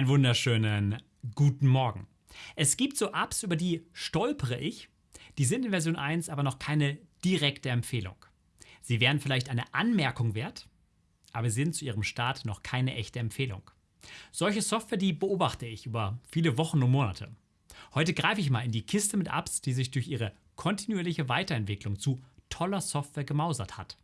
Einen wunderschönen guten Morgen. Es gibt so Apps, über die stolpere ich. Die sind in Version 1 aber noch keine direkte Empfehlung. Sie wären vielleicht eine Anmerkung wert, aber sind zu ihrem Start noch keine echte Empfehlung. Solche Software, die beobachte ich über viele Wochen und Monate. Heute greife ich mal in die Kiste mit Apps, die sich durch ihre kontinuierliche Weiterentwicklung zu toller Software gemausert hat.